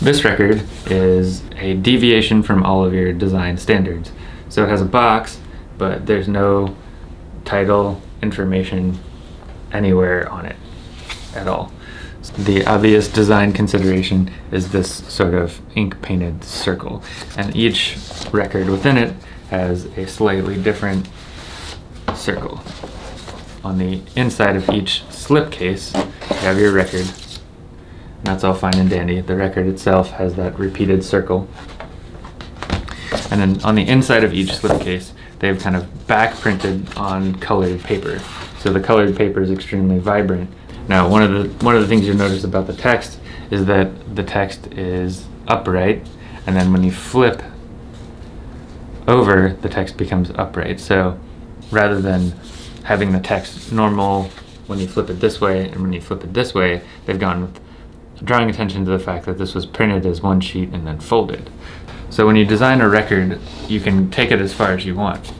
This record is a deviation from all of your design standards. So it has a box, but there's no title information anywhere on it at all. The obvious design consideration is this sort of ink painted circle and each record within it has a slightly different circle. On the inside of each slipcase you have your record that's all fine and dandy. The record itself has that repeated circle. And then on the inside of each slipcase they've kind of back printed on colored paper. So the colored paper is extremely vibrant now, one of the one of the things you'll notice about the text is that the text is upright, and then when you flip over, the text becomes upright. So, rather than having the text normal when you flip it this way and when you flip it this way, they've gone with drawing attention to the fact that this was printed as one sheet and then folded. So when you design a record, you can take it as far as you want.